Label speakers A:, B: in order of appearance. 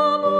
A: Oh.